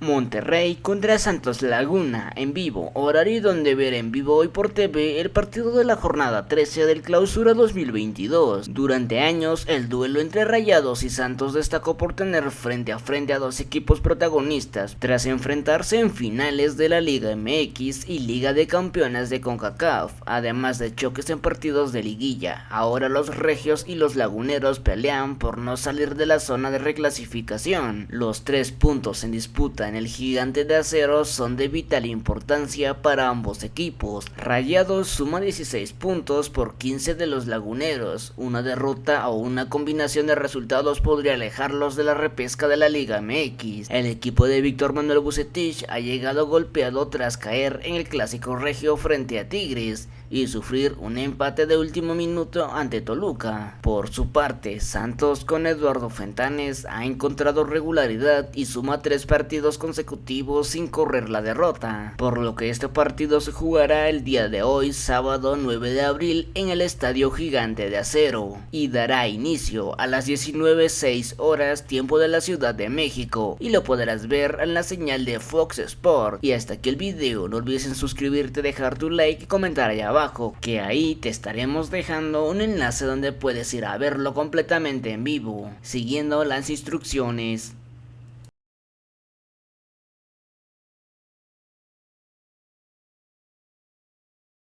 Monterrey contra Santos Laguna en vivo, horario donde ver en vivo hoy por TV el partido de la jornada 13 del clausura 2022. Durante años el duelo entre Rayados y Santos destacó por tener frente a frente a dos equipos protagonistas tras enfrentarse en finales de la Liga MX y Liga de Campeones de CONCACAF, además de choques en partidos de liguilla. Ahora los regios y los laguneros pelean por no salir de la zona de reclasificación. Los tres puntos en disputa en el gigante de acero son de vital importancia para ambos equipos. Rayados suma 16 puntos por 15 de los laguneros. Una derrota o una combinación de resultados podría alejarlos de la repesca de la Liga MX. El equipo de Víctor Manuel Bucetich ha llegado golpeado tras caer en el clásico regio frente a Tigres y sufrir un empate de último minuto ante Toluca. Por su parte, Santos con Eduardo Fentanes ha encontrado regularidad y suma tres consecutivos sin correr la derrota, por lo que este partido se jugará el día de hoy, sábado 9 de abril, en el Estadio Gigante de Acero, y dará inicio a las 19.06 horas tiempo de la Ciudad de México, y lo podrás ver en la señal de Fox Sport. Y hasta aquí el video, no olvides en suscribirte, dejar tu like y comentar allá abajo, que ahí te estaremos dejando un enlace donde puedes ir a verlo completamente en vivo, siguiendo las instrucciones.